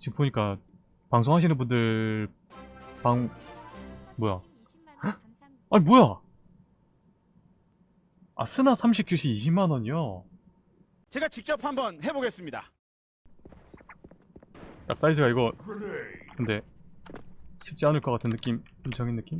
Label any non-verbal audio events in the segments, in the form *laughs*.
지금 보니까 방송하시는 분들 방 뭐야? 아니 뭐야? 아 스나 30QC 20만 원이요. 제가 직접 한번 해보겠습니다. 딱 사이즈가 이거 근데 쉽지 않을 것 같은 느낌, 인적인 느낌?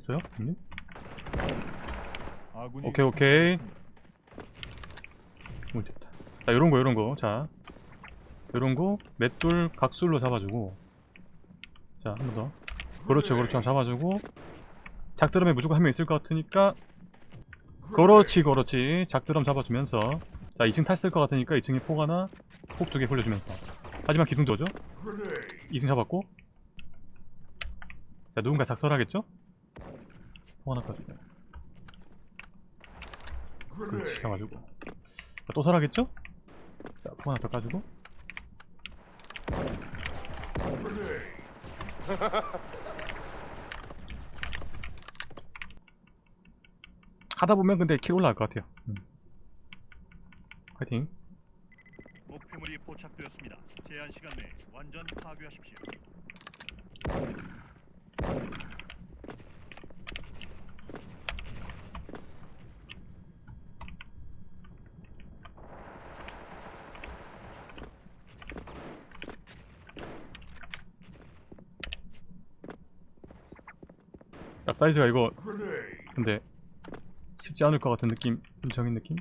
있어요? 형님? 오케이 오케이. 오 됐다. 자 요런거 요런거. 자 요런거 맷돌 각술로 잡아주고. 자 한 번 더. 그렇죠 그렇죠. 한번 잡아주고. 작드럼에 무조건 한 명 있을 것 같으니까 그렇지 그렇지. 작드럼 잡아주면서. 자 2층 탔을 것 같으니까 2층에 폭 하나 폭 두개 홀려주면서. 하지만 기둥도 오죠? 2층 잡았고? 자 누군가 작설하겠죠? 폭 하나 까주고 그렇지 잡아주고 자, 또 설하겠죠 자폭 하나 더 까주고 *laughs* 하다 보면 근데 킬 올라갈 것 같아요. 음. 파이팅. 목표물이 포착되었습니다. 제한 시간 내에 완전 파괴하십시오. 사이즈가 이거 근데 쉽지 않을 것 같은 느낌, 인적인 느낌?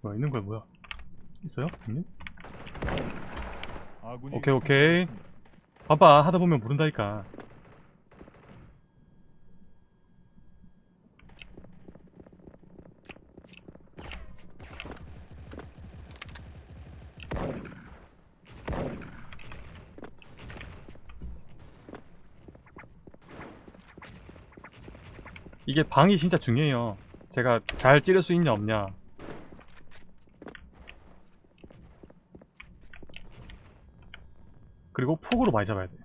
뭐야 있는 거야 뭐야? 있어요? 형님? 오케이 오케이. 봐봐. 하다 보면 모른다니까. 이게 방이 진짜 중요해요. 제가 잘 찌를 수 있냐 없냐 그리고 폭으로 많이 잡아야 돼.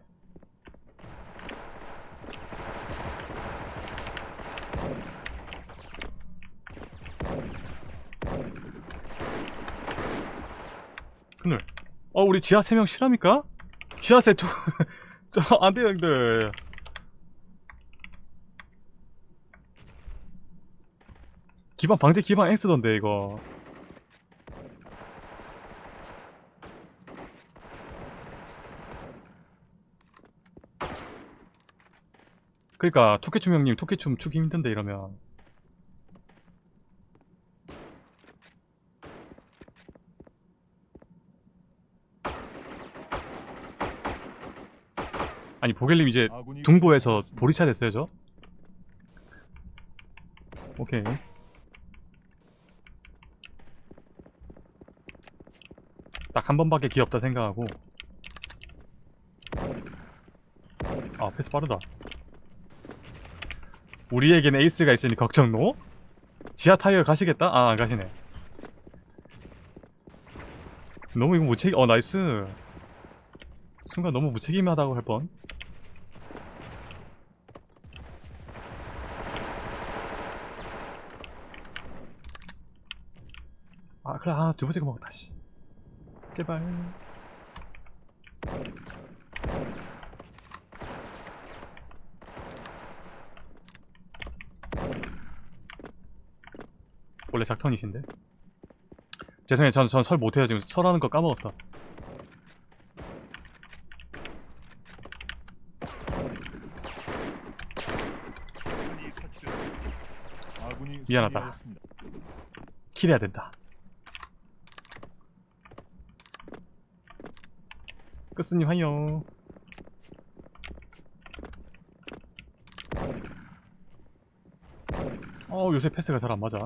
그늘. 어, 우리 지하 3명 실합니까? 지하 세 저, 저, *laughs* 안 돼요, 형들. 기반, 방제 기반 X던데, 이거. 그러니까 토끼춤 형님 토끼춤 추기 힘든데 이러면. 아니 보겔님 이제 둥보에서 보리차 됐어요 저? 오케이. 딱 한 번밖에 귀엽다 생각하고. 아 패스 빠르다 우리에겐 에이스가 있으니 걱정 노? 지하 타이어 가시겠다? 아, 안 가시네. 너무 이거 무책, 어, 나이스. 순간 너무 무책임하다고 할 뻔. 아, 그래, 아, 두 번째 거 먹었다, 씨. 제발. 원래 작턴이신데? 죄송해요. 전, 전 설 못해요. 지금 설하는 거 까먹었어. 미안하다. 킬해야 된다. 끝스님 하이요 어 요새 패스가 잘 안 맞아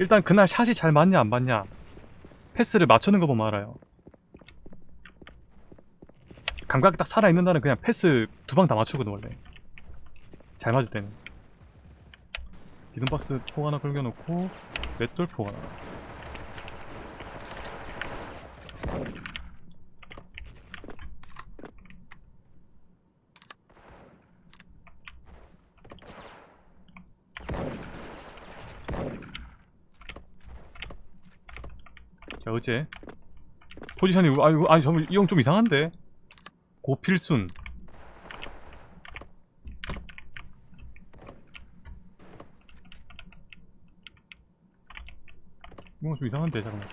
일단 그날 샷이 잘 맞냐 안 맞냐. 패스를 맞추는 거 보면 알아요. 감각이 딱 살아있는 날은 그냥 패스 두 방 다 맞추거든 원래. 잘 맞을 때는. 기둥박스 폭 하나 걸겨놓고 맷돌 폭 하나 자 어째? 포지션이 아니 아니 정말 이형 좀 이상한데? 고필순. 뭔가 좀 이상한데 잠깐만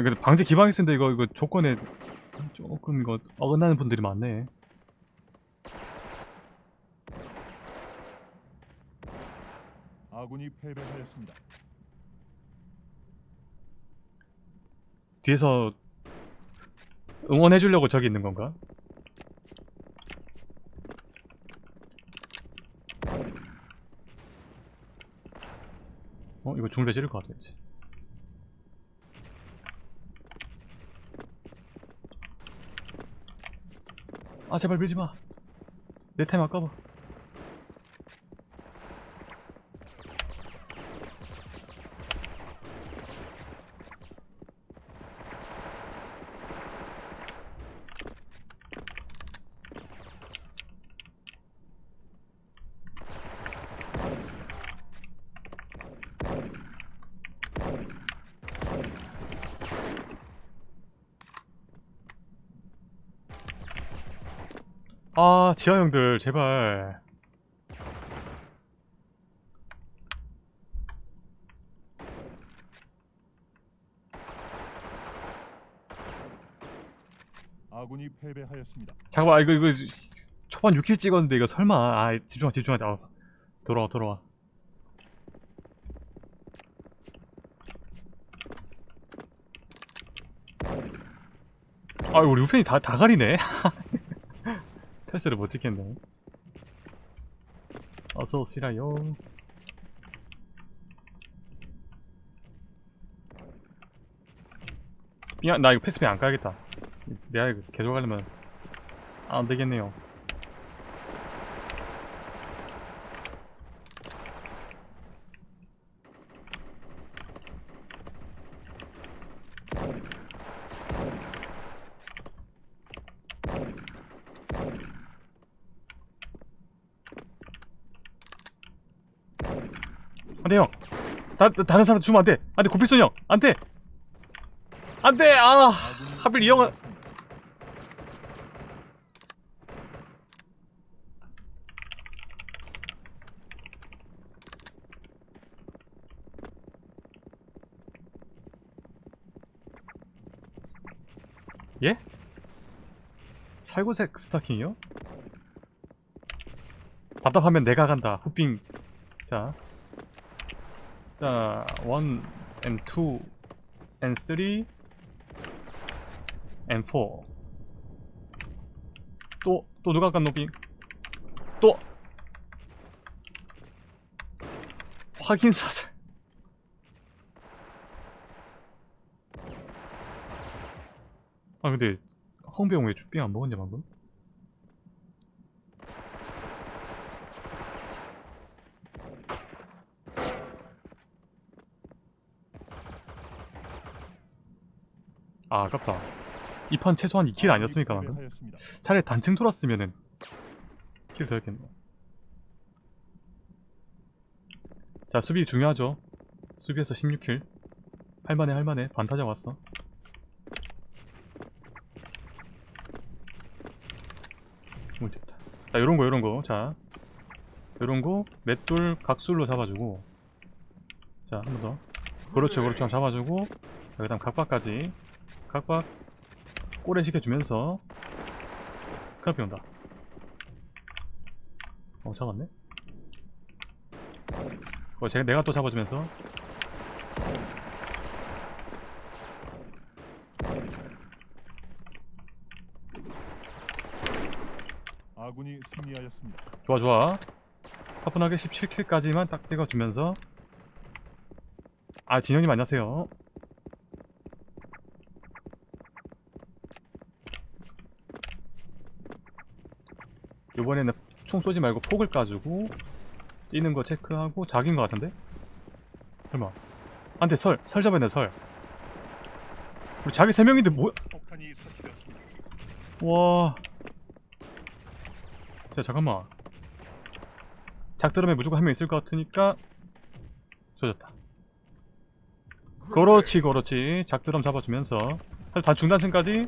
아니 근데 방제 기방이 쓴데 이거 이거 조건에 조금 이거 어긋나는 분들이 많네 아군이 패배하였습니다. 뒤에서 응원해주려고 저기 있는 건가? 어? 이거 중배 지를 것 같아 이제. 아 제발 밀지마. 내 타임 아까워 아 지하 형들 제발. 아군이 패배하였습니다. 잠깐만 아, 이거 이거 초반 6킬 찍었는데 이거 설마. 아 집중하 집중하자. 어, 돌아와 돌아와. 아 우리 우편이 다, 다 가리네 *laughs* 패스를 못 찍겠네. 어서 오시라요. 미안 나 이거 패스핀 안 까야겠다. 내가 이거 계속 하려면 안 되겠네요. 안돼 형. 다, 다- 다른 사람 주면 안돼. 안돼 고필선 형. 안돼. 안돼. 아 하필 이 형은 예? 살구색 스타킹이요? 답답하면 내가 간다. 후핑. 자. 자, 1 and 2 and 3 and 4. 또, 또 누가 간 노빙? 또! 확인 사살. 아 근데 홍배용 왜삥안 먹었냐 방금? 아 아깝다. 이 판 최소한 2킬 아니었습니까 방금? 차라리 단층 돌았으면은 킬 더 했겠네. 자 수비 중요하죠. 수비에서 16킬. 할만해 할만해. 반타작 왔어. 오 됐다. 자 요런거 요런거. 자 요런거 맷돌 각술로 잡아주고. 자 한 번더. 그렇죠 그렇죠. 잡아주고. 자, 그 다음 각박까지 각박 꼬레 시켜주면서 크라피 온다. 어 잡았네. 뭐 제가 내가 또 잡아주면서. 아군이 승리하였습니다. 좋아 좋아. 화분하게 17킬까지만 딱 찍어주면서. 아 진영님 안녕하세요 이번에는 총 쏘지 말고 폭을 까주고 뛰는 거 체크하고 작인 거 같은데? 설마 안돼 설! 설 잡아야 돼 설 우리 자기 3명인데 뭐야 폭탄이 설치되었습니다. 와. 자, 잠깐만. 작드럼에 무조건 한 명 있을 것 같으니까 조졌다. 그렇지, 그렇지. 작드럼 잡아주면서 다 중단층까지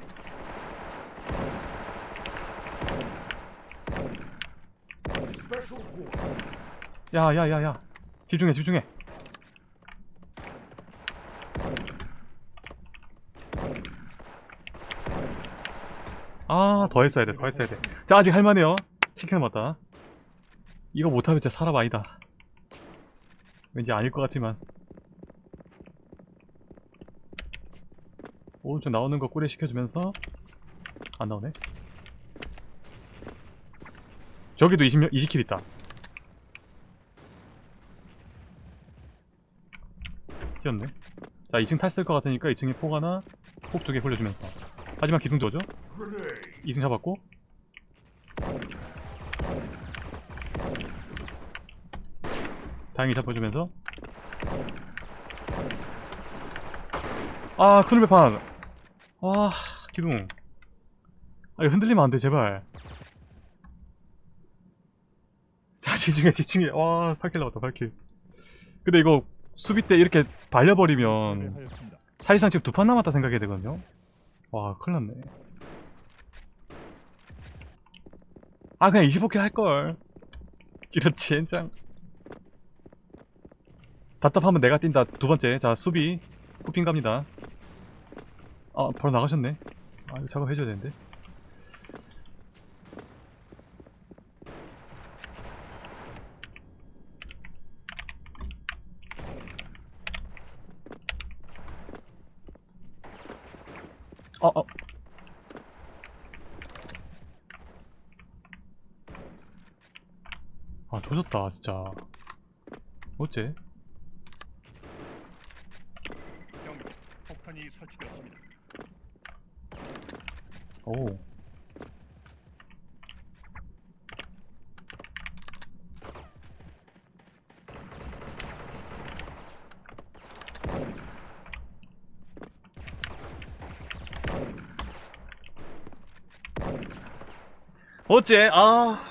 야, 야, 야, 야. 집중해, 집중해. 아, 더 했어야 돼, 더 했어야 돼. 자, 아직 할만해요. 10킬 남았다. 이거 못하면 진짜 사람 아니다. 왠지 아닐 것 같지만. 오른쪽 나오는 거 꿀에 시켜주면서 안 나오네. 저기도 20, 20킬 있다. 튀었네. 자, 2층 탔을 것 같으니까 2층에 폭 하나, 폭 두개 굴려주면서. 하지만 기둥도 오죠? 2등 잡았고. 다행히 잡아주면서. 아 큰일 배판. 아 기둥. 아 이거 흔들리면 안돼 제발. 자 집중해 집중해. 와 8 kill 나왔다 8 kill. 근데 이거 수비 때 이렇게 발려버리면. 사실상 지금 두 판 남았다 생각해야 되거든요. 와 큰일 났네. 아 그냥 25 kill 할걸. 이렇지 젠장. 답답하면 내가 뛴다. 두 번째. 자 수비. 후핑 갑니다. 아 바로 나가셨네. 아 이거 작업해줘야 되는데 어, 어. 아, 조졌다, 진짜. 어째? 경고. 폭탄이 설치되었습니다. 오. 어째? 아.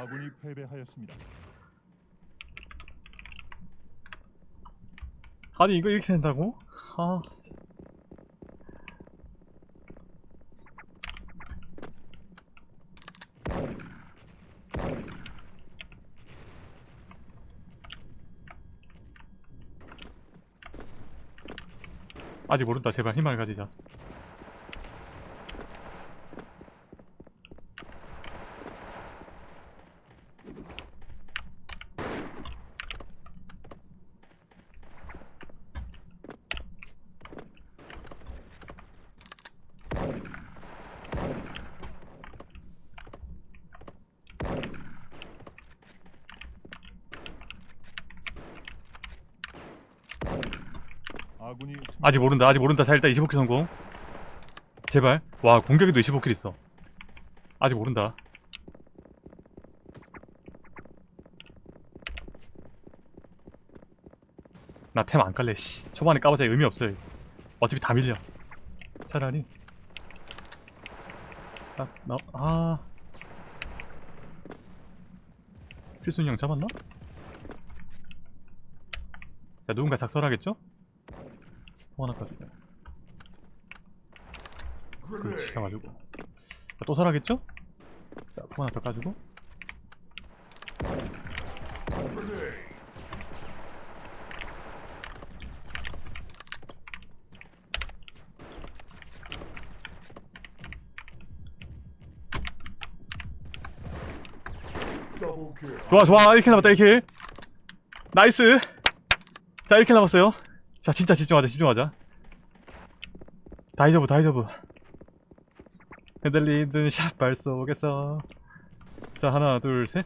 아군이 패배하였습니다. 아니, 이거 이렇게 된다고? 아. 아직 모른다. 제발 희망을 가지자. 아직 모른다. 아직 모른다. 자, 일단 25킬 성공. 제발. 와, 공격에도 25킬 있어. 아직 모른다. 나 템 안 깔래, 씨. 초반에 까봤자 의미 없어요. 어차피 다 밀려. 차라리. 딱, 나, 아. 필순이 형 잡았나? 자, 누군가 작설하겠죠? 또 하나 가지고 그렇지 가지고. 자, 또 살아겠죠? 자, 포 하나 더 까지고. 좋아 좋아. 1 kill 남았다 1 kill. Nice. 자 이렇게 남았어요 자 진짜 집중하자 집중하자. 大丈夫 大丈夫. 흔들리던 샷발 속에서. 자 하나 둘셋.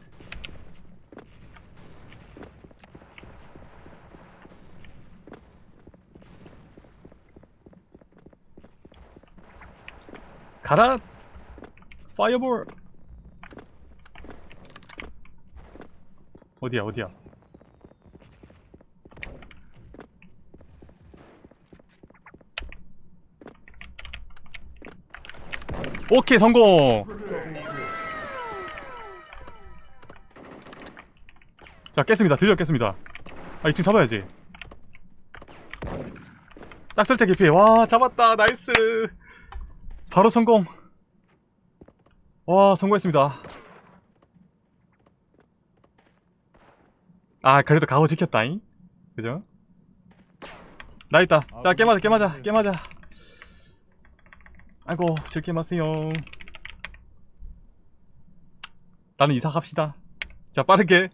가라! Fireball! 어디야 어디야 오케이 성공. 자 깼습니다. 드디어 깼습니다. 아 2층 잡아야지. 짝설태 기피 와 잡았다. Nice. 바로 성공. 와 성공했습니다. 아 그래도 가오 지켰다잉? 그죠? 나 있다. 자 깨맞아 깨맞아 깨맞아 아이고 즐게 마세요. 나는 이사 갑시다. 자 빠르게